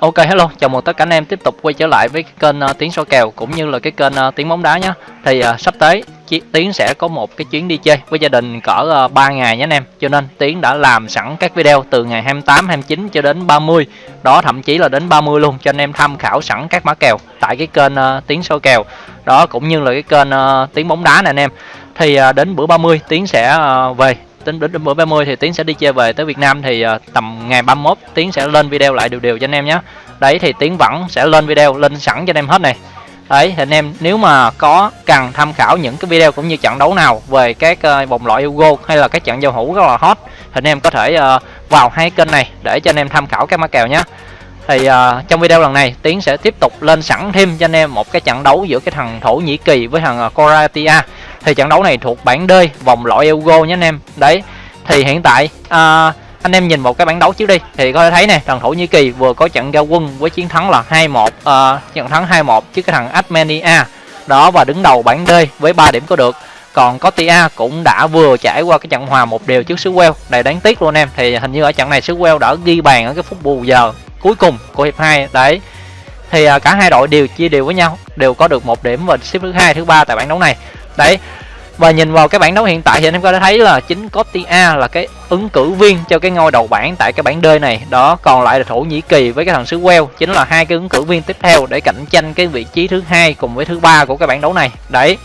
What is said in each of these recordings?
Ok hello, chào mừng tất cả anh em tiếp tục quay trở lại với cái kênh uh, tiếng số kèo cũng như là cái kênh uh, tiếng bóng đá nhé. Thì uh, sắp tới Tiến sẽ có một cái chuyến đi chơi với gia đình cỡ uh, 3 ngày nhé anh em. Cho nên Tiến đã làm sẵn các video từ ngày 28, 29 cho đến 30. Đó thậm chí là đến 30 luôn cho anh em tham khảo sẵn các mã kèo tại cái kênh uh, tiếng số kèo. Đó cũng như là cái kênh uh, tiếng bóng đá này anh em. Thì uh, đến bữa 30 Tiến sẽ uh, về tính đến bữa 30 thì Tiến sẽ đi chơi về tới Việt Nam thì ờ, tầm ngày 31 Tiến sẽ lên video lại đều đều cho anh em nhé. Đấy thì Tiến vẫn sẽ lên video lên sẵn cho anh em hết này. Đấy thì anh em nếu mà có cần tham khảo những cái video cũng như trận đấu nào về các ờ, vòng loại Euro hay là các trận giao hữu rất là hot thì anh em có thể ờ, vào hai kênh này để cho anh em tham khảo các mã kèo nhé. Thì uh, trong video lần này Tiến sẽ tiếp tục lên sẵn thêm cho anh em một cái trận đấu giữa cái thằng Thổ Nhĩ Kỳ với thằng uh, Croatia thì trận đấu này thuộc bảng D vòng loại Euro nhé anh em. Đấy thì hiện tại à, anh em nhìn một cái bảng đấu trước đi. Thì có thể thấy này thằng Thổ Nhĩ Kỳ vừa có trận giao quân với chiến thắng là 2-1 à, trận thắng 2-1 trước cái thằng Armenia. Đó và đứng đầu bảng D với 3 điểm có được. Còn Cotia cũng đã vừa trải qua cái trận hòa một đều trước xứ Wales. Đầy đáng tiếc luôn em. Thì hình như ở trận này xứ Wales đã ghi bàn ở cái phút bù giờ cuối cùng của hiệp 2 đấy thì à, cả hai đội đều chia đều với nhau đều có được một điểm và xếp thứ hai thứ ba tại bảng đấu này đấy. Và nhìn vào cái bảng đấu hiện tại thì anh em có thể thấy là chính Cotia là cái ứng cử viên cho cái ngôi đầu bảng tại cái bảng D này. Đó còn lại là Thổ Nhĩ Kỳ với cái thằng xứ Wales chính là hai cái ứng cử viên tiếp theo để cạnh tranh cái vị trí thứ hai cùng với thứ ba của cái bảng đấu này. Đấy.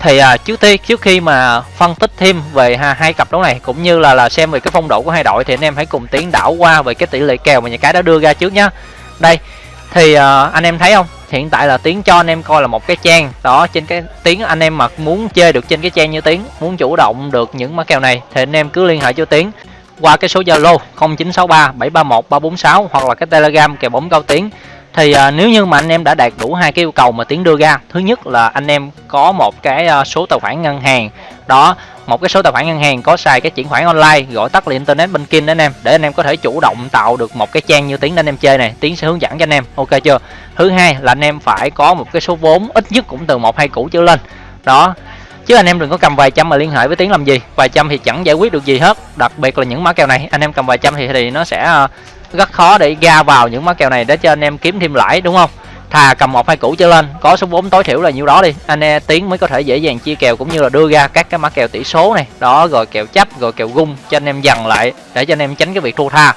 Thì à, trước tiên trước khi mà phân tích thêm về ha, hai cặp đấu này cũng như là là xem về cái phong độ của hai đội thì anh em hãy cùng tiến đảo qua về cái tỷ lệ kèo mà nhà cái đã đưa ra trước nhá. Đây. Thì à, anh em thấy không? Hiện tại là tiến cho anh em coi là một cái trang. Đó trên cái tiếng anh em mà muốn chơi được trên cái trang như tiếng muốn chủ động được những mã kèo này thì anh em cứ liên hệ cho tiếng qua cái số zalo 0963 731 346 hoặc là cái telegram kèo bóng cao tiếng thì à, nếu như mà anh em đã đạt đủ hai cái yêu cầu mà tiến đưa ra thứ nhất là anh em có một cái à, số tài khoản ngân hàng đó, một cái số tài khoản ngân hàng có xài cái chuyển khoản online, gọi tắt là internet banking đó anh em. Để anh em có thể chủ động tạo được một cái trang như tiếng để anh em chơi này tiến sẽ hướng dẫn cho anh em. Ok chưa? Thứ hai là anh em phải có một cái số vốn ít nhất cũng từ một, hai củ trở lên. Đó. Chứ anh em đừng có cầm vài trăm mà liên hệ với tiếng làm gì? Vài trăm thì chẳng giải quyết được gì hết. Đặc biệt là những mã kèo này. Anh em cầm vài trăm thì thì nó sẽ ờ, rất khó để ra vào những mã kèo này để cho anh em kiếm thêm lãi, đúng không? Thà cầm một hai củ trở lên, có số vốn tối thiểu là nhiêu đó đi. Anh em tiến mới có thể dễ dàng chia kèo cũng như là đưa ra các cái mã kèo tỷ số này. Đó, rồi kèo chấp, rồi kèo gung cho anh em dần lại, để cho anh em tránh cái việc thua tha.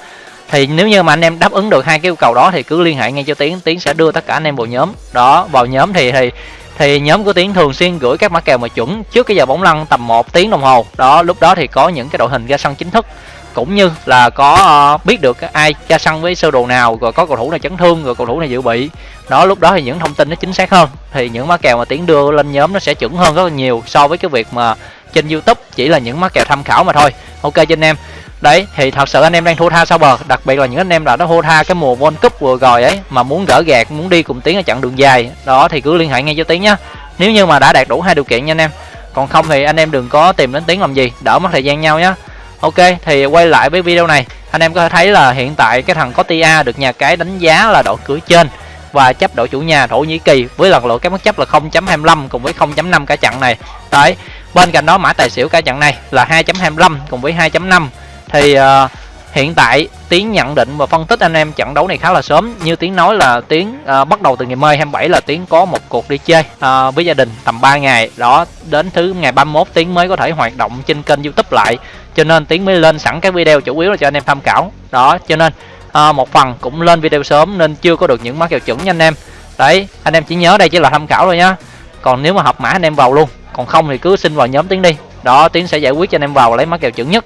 Thì nếu như mà anh em đáp ứng được hai cái yêu cầu đó thì cứ liên hệ ngay cho tiến tiến sẽ đưa tất cả anh em vào nhóm. Đó, vào nhóm thì thì thì nhóm của tiến thường xuyên gửi các mã kèo mà chuẩn trước cái giờ bóng lăn tầm một tiếng đồng hồ. Đó, lúc đó thì có những cái đội hình ra sân chính thức cũng như là có uh, biết được ai ra sân với sơ đồ nào rồi có cầu thủ này chấn thương rồi cầu thủ này dự bị. Đó lúc đó thì những thông tin nó chính xác hơn. Thì những mã kèo mà tiến đưa lên nhóm nó sẽ chuẩn hơn rất là nhiều so với cái việc mà trên youtube chỉ là những mã kèo tham khảo mà thôi. Ok cho anh em. Đấy thì thật sự anh em đang thua tha sau bờ. Đặc biệt là những anh em đã đã thua tha cái mùa World Cup vừa rồi ấy mà muốn gỡ gạt muốn đi cùng tiến ở chặng đường dài. Đó thì cứ liên hệ ngay cho tiến nhá. Nếu như mà đã đạt đủ hai điều kiện nha anh em. Còn không thì anh em đừng có tìm đến tiến làm gì. Đỡ mất thời gian nhau nhé ok thì quay lại với video này. Anh em có thể thấy là hiện tại cái thằng có tia được nhà cái đánh giá là đội cửa trên và chấp đội chủ nhà thổ nhĩ kỳ với lần lượt các mức chấp là 0.25 cùng với 0.5 cả trận này. Đấy bên cạnh đó mã tài xỉu cả trận này là 2.25 cùng với 2.5 thì uh, hiện tại tiến nhận định và phân tích anh em trận đấu này khá là sớm. Như tiến nói là tiến à, bắt đầu từ ngày mai 27 là tiến có một cuộc đi chơi à, với gia đình tầm 3 ngày. Đó đến thứ ngày 31 tiến mới có thể hoạt động trên kênh youtube lại. Cho nên tiến mới lên sẵn các video chủ yếu là cho anh em tham khảo. Đó cho nên à, một phần cũng lên video sớm nên chưa có được những mã kèo chuẩn nha anh em. Đấy anh em chỉ nhớ đây chỉ là tham khảo thôi nhá. Còn nếu mà hợp mã anh em vào luôn còn không thì cứ xin vào nhóm tiến đi. Đó tiến sẽ giải quyết cho anh em vào lấy mã kèo chuẩn nhất.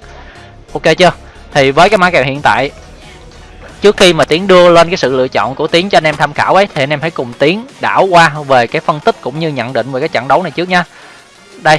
Ok chưa? Thì với cái mã kèo hiện tại trước khi mà tiến đưa lên cái sự lựa chọn của tiến cho anh em tham khảo ấy thì anh em hãy cùng tiến đảo qua về cái phân tích cũng như nhận định về cái trận đấu này trước nha. Đây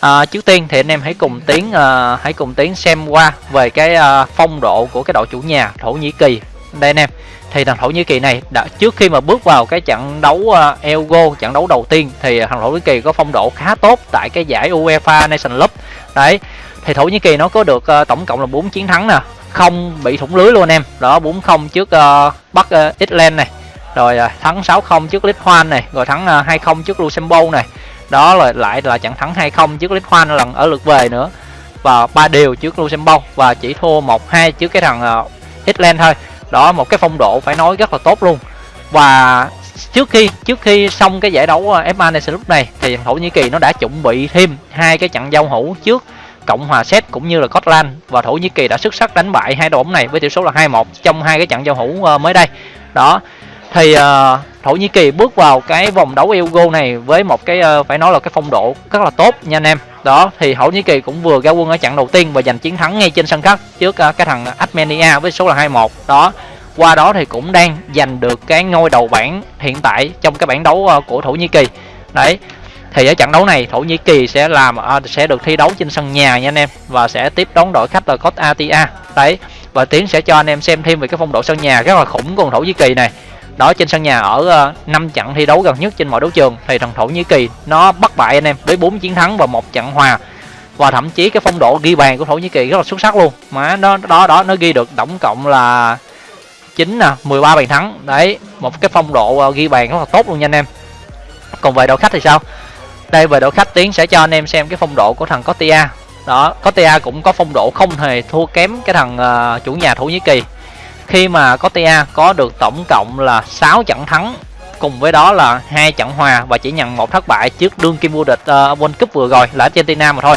à, trước tiên thì anh em hãy cùng tiến à, hãy cùng tiến xem qua về cái à, phong độ của cái đội chủ nhà thổ nhĩ kỳ. Đây anh em thì thằng thổ nhĩ kỳ này đã trước khi mà bước vào cái trận đấu à, uh, elgo trận đấu đầu tiên thì thằng thổ nhĩ kỳ có phong độ khá tốt tại cái giải UEFA Nation Cup đấy thì thổ nhĩ kỳ nó có được uh, tổng cộng là 4 chiến thắng nè. Không bị thủng lưới luôn em. Đó 4 0 trước uh, bắc ờ, uh, Ireland này. Rồi uh, thắng 6 0 trước Lithuania này. Rồi thắng uh, 2 0 trước Luxembourg này. Đó là lại là trận thắng 2 0 trước Lithuania lần ở lượt về nữa. Và ba điều trước Luxembourg. Và chỉ thua 1 2 trước cái thằng uh, Ireland thôi. Đó một cái phong độ phải nói rất là tốt luôn. Và trước khi trước khi xong cái giải đấu FA Nation lúc này thì Thổ Nhĩ Kỳ nó đã chuẩn bị thêm hai cái trận giao hữu trước. Cộng hòa Séc cũng như là Scotland và Thổ Nhĩ Kỳ đã xuất sắc đánh bại hai đội bóng này với tỷ số là 2-1 trong hai cái trận giao hữu ờ, mới đây. Đó. Thì uh, Thổ Nhĩ Kỳ bước vào cái vòng đấu Euro này với một cái uh, phải nói là cái phong độ rất là tốt nha anh em. Đó thì Thổ Nhĩ Kỳ cũng vừa ra quân ở trận đầu tiên và giành chiến thắng ngay trên sân khách trước uh, cái thằng Armenia với số là 2-1. Đó qua đó thì cũng đang giành được cái ngôi đầu bảng hiện tại trong cái bảng đấu uh, của Thổ Nhĩ Kỳ đấy thì ở trận đấu này Thổ Nhĩ Kỳ sẽ làm à, sẽ được thi đấu trên sân nhà nha anh em và sẽ tiếp đón đội khách là Croatia đấy và Tiến sẽ cho anh em xem thêm về cái phong độ sân nhà rất là khủng của Thổ Nhĩ Kỳ này. Đó trên sân nhà ở uh, trận thi đấu gần nhất trên mọi đấu trường thì thằng Thổ Nhĩ Kỳ nó bắt bại anh em với 4 chiến thắng và một trận hòa. Và thậm chí cái phong độ ghi bàn của Thổ Nhĩ Kỳ rất là xuất sắc luôn. Mà nó đó đó nó ghi được tổng cộng là 9 nè 13 bàn thắng. Đấy một cái phong độ uh, ghi bàn rất là tốt luôn nha anh em. Còn về đội khách thì sao? Đây về đội khách tiến sẽ cho anh em xem cái phong độ của thằng Cotia đó Cotia cũng có phong độ không hề thua kém cái thằng uh, chủ nhà Thổ Nhĩ Kỳ. Khi mà Cotia có được tổng cộng là 6 trận thắng cùng với đó là hai trận hòa và chỉ nhận một thất bại trước đương kim vô địch uh, World Cup vừa rồi là Argentina mà thôi.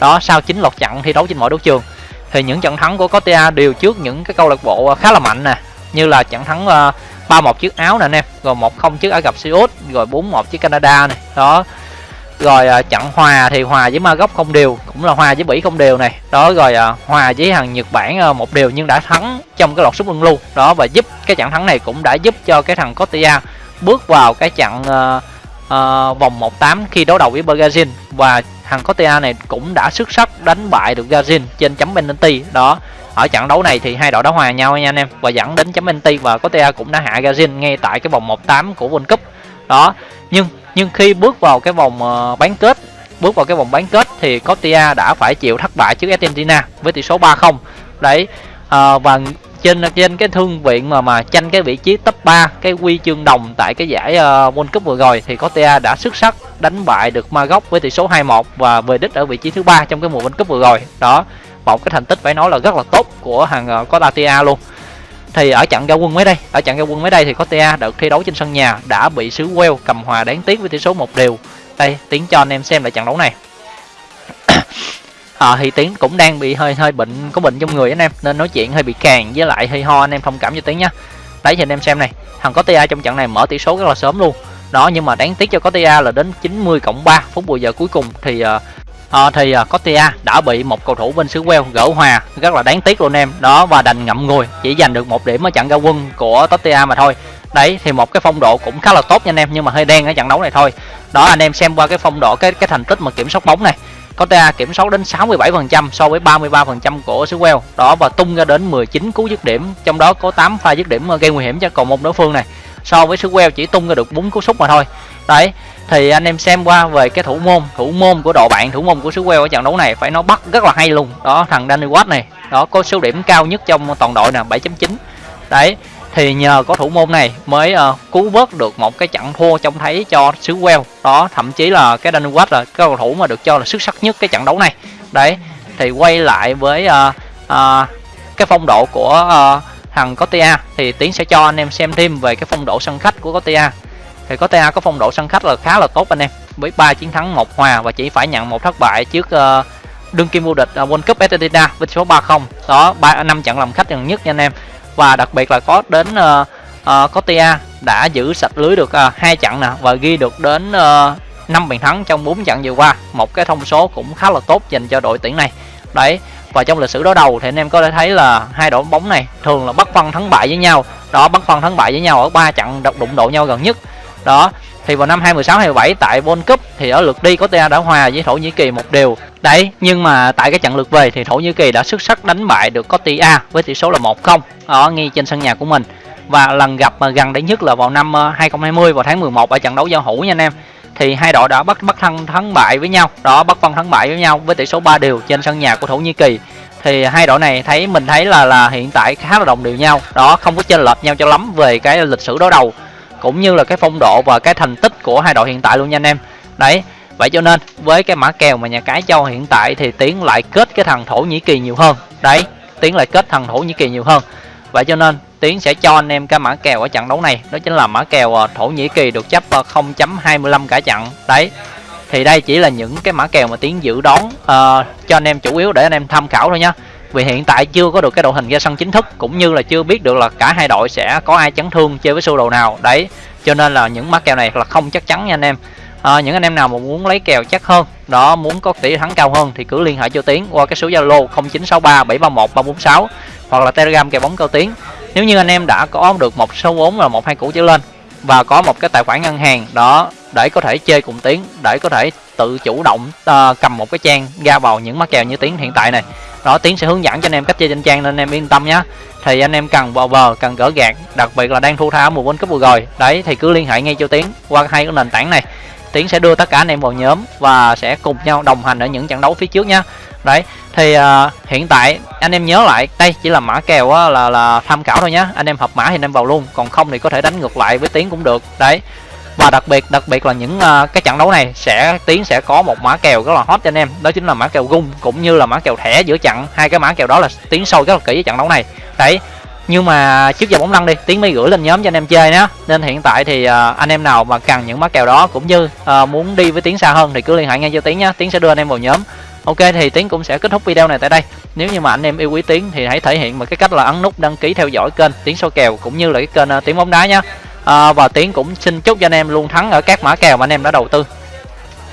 Đó sau chín loạt trận thi đấu trên mọi đấu trường. Thì những trận thắng của Cotia đều trước những cái câu lạc bộ khá là mạnh nè như là trận thắng uh, 3-1 trước Áo nè anh em rồi 1-0 trước Ả Rập Xê Út rồi 4-1 trước Canada này đó rồi à, trận hòa thì hòa với ma gốc không đều cũng là hòa với Bỉ không đều này. Đó rồi à, hòa với thằng Nhật Bản à, một đều nhưng đã thắng trong cái loạt sút luân lưu. Đó và giúp cái trận thắng này cũng đã giúp cho cái thằng Cotia bước vào cái trận à, à, vòng 1-8 khi đấu đầu với Brazil. Và thằng Cotia này cũng đã xuất sắc đánh bại được Brazil trên chấm penalty. Đó ở trận đấu này thì hai đội đã hòa nhau nha anh em và dẫn đến chấm penalty và Cotia cũng đã hạ Brazil ngay tại cái vòng 1-8 của World Cup. Đó nhưng nhưng khi bước vào cái vòng ờ, bán kết bước vào cái vòng bán kết thì Cotia đã phải chịu thất bại trước Argentina với tỷ số 3-0 đấy à, và trên trên cái thương viện mà mà tranh cái vị trí top 3 cái huy chương đồng tại cái giải uh, World Cup vừa rồi thì Cotia đã xuất sắc đánh bại được Maroc với tỷ số 2-1 và về đích ở vị trí thứ ba trong cái mùa World Cup vừa rồi. Đó một cái thành tích phải nói là rất là tốt của hàng uh, Cotia luôn thì ở trận ra quân mới đây ở trận ra quân mới đây thì Cotia được thi đấu trên sân nhà đã bị xứ Wales cầm hòa đáng tiếc với tỷ số một đều. Đây tiến cho anh em xem lại trận đấu này. À, thì tiến cũng đang bị hơi hơi bệnh có bệnh trong người anh em nên nói chuyện hơi bị càng với lại hơi ho anh em thông cảm cho tiến nhá. Đấy thì anh em xem này thằng có Cotia trong trận này mở tỷ số rất là sớm luôn. Đó nhưng mà đáng tiếc cho có Cotia là đến 90 cộng 3 phút bù giờ cuối cùng thì uh, à, thì ờ, uh, Cotia đã bị một cầu thủ bên xứ Wales gỡ hòa. Rất là đáng tiếc luôn em. Đó và đành ngậm ngùi. Chỉ giành được một điểm ở trận ra quân của Cotia mà thôi. Đấy thì một cái phong độ cũng khá là tốt nha anh em nhưng mà hơi đen ở trận đấu này thôi. Đó anh em xem qua cái phong độ cái cái thành tích mà kiểm soát bóng này. Cotia kiểm soát đến 67% so với 33% của xứ Wales. Đó và tung ra đến 19 cú dứt điểm. Trong đó có 8 pha dứt điểm gây nguy hiểm cho cầu môn đối phương này so với xứ Wales chỉ tung ra được bốn cú sút mà thôi. Đấy thì anh em xem qua về cái thủ môn. Thủ môn của đội bạn thủ môn của xứ Wales ở trận đấu này phải nó bắt rất là hay luôn. Đó thằng Danny Watt này. Đó có số điểm cao nhất trong toàn đội nè 7.9 đấy thì nhờ có thủ môn này mới uh, cứu vớt được một cái trận thua trông thấy cho xứ Wales đó thậm chí là cái Danny Watt là cái cầu thủ mà được cho là xuất sắc nhất cái trận đấu này. Đấy thì quay lại với uh, uh, cái phong độ của uh, thằng Cotia thì tiến sẽ cho anh em xem thêm về cái phong độ sân khách của Cotia thì Cotia có phong độ sân khách là khá là tốt anh em. Với ba chiến thắng một hòa và chỉ phải nhận một thất bại trước uh, đương kim vô địch uh, World Cup Argentina với số 3-0 đó ba năm trận làm khách gần nhất nha anh em. Và đặc biệt là có đến ờ, uh, uh, Cotia đã giữ sạch lưới được hai uh, trận nè và ghi được đến uh, 5 bàn thắng trong 4 trận vừa qua. Một cái thông số cũng khá là tốt dành cho đội tuyển này. Đấy và trong lịch sử đối đầu thì anh em có thể thấy là hai đội bóng này thường là bắt phân thắng bại với nhau. Đó, bắt phân thắng bại với nhau ở ba trận đụng độ nhau gần nhất. Đó, thì vào năm 2016 27 tại World Cup thì ở lượt đi có TA đã hòa với Thổ Nhĩ Kỳ một điều đấy, nhưng mà tại cái trận lượt về thì Thổ Nhĩ Kỳ đã xuất sắc đánh bại được Cotia với tỷ số là 1-0 ở ngay trên sân nhà của mình. Và lần gặp mà gần đấy nhất là vào năm ờ, 2020 vào tháng 11 ở trận đấu giao hữu nha anh em thì hai đội đã bắt bắt thân thắng bại với nhau. Đó, bắt phân thắng bại với nhau với tỷ số 3 đều trên sân nhà của Thổ Nhĩ Kỳ. Thì hai đội này thấy, mình thấy là là hiện tại khá là đồng đều nhau. Đó, không có chênh lệch nhau cho lắm về cái lịch sử đối đầu, cũng như là cái phong độ và cái thành tích của hai đội hiện tại luôn nha anh em. Đấy, vậy cho nên với cái mã kèo mà nhà cái cho hiện tại thì tiến lại kết cái thằng thổ nhĩ kỳ nhiều hơn. Đấy, tiến lại kết thằng thổ nhĩ kỳ nhiều hơn. Vậy cho nên tiến sẽ cho anh em cái mã kèo ở trận đấu này. Đó chính là mã kèo ờ, thổ nhĩ kỳ được chấp ờ, 0.25 cả trận. Đấy. Thì đây chỉ là những cái mã kèo mà tiến dự đoán uh, cho anh em chủ yếu để anh em tham khảo thôi nhá vì hiện tại chưa có được cái đội hình ra sân chính thức cũng như là chưa biết được là cả hai đội sẽ có ai chấn thương chơi với sơ đồ nào. Đấy. Cho nên là những mã kèo này là không chắc chắn nha anh em. À, những anh em nào mà muốn lấy kèo chắc hơn đó muốn có tỷ thắng cao hơn thì cứ liên hệ cho tiến qua cái số zalo 0963 731 346 hoặc là telegram kèo bóng cao tiến nếu như anh em đã có được một số vốn là một hai củ trở lên và có một cái tài khoản ngân hàng đó để có thể chơi cùng tiến để có thể tự chủ động uh, cầm một cái trang ra vào những mắc kèo như tiến hiện tại này đó tiến sẽ hướng dẫn cho anh em cách chơi trên trang nên anh em yên tâm nhé thì anh em cần vào bờ cần gỡ gạt đặc biệt là đang thu tha mùa world cup vừa rồi đấy thì cứ liên hệ ngay cho tiến qua hai cái nền tảng này. Tiến sẽ đưa tất cả anh em vào nhóm và sẽ cùng nhau đồng hành ở những trận đấu phía trước nhé đấy thì uh, hiện tại anh em nhớ lại đây chỉ là mã kèo á, là là tham khảo thôi nhé anh em hợp mã thì anh em vào luôn còn không thì có thể đánh ngược lại với tiến cũng được. Đấy và đặc biệt đặc biệt là những uh, cái trận đấu này sẽ tiến sẽ có một mã kèo rất là hot cho anh em đó chính là mã kèo gung cũng như là mã kèo thẻ giữa trận. Hai cái mã kèo đó là tiến sâu rất là kỹ với trận đấu này. Đấy nhưng mà trước giờ bóng lăn đi tiến mới gửi lên nhóm cho anh em chơi nhé nên hiện tại thì uh, anh em nào mà cần những mã kèo đó cũng như uh, muốn đi với tiến xa hơn thì cứ liên hệ ngay cho tiến nhé tiến sẽ đưa anh em vào nhóm ok thì tiến cũng sẽ kết thúc video này tại đây. Nếu như mà anh em yêu quý tiến thì hãy thể hiện bằng cái cách là ấn nút đăng ký theo dõi kênh tiến số kèo cũng như là cái kênh uh, tiến bóng đá nhé à, ờ, và tiến cũng xin chúc cho anh em luôn thắng ở các mã kèo mà anh em đã đầu tư.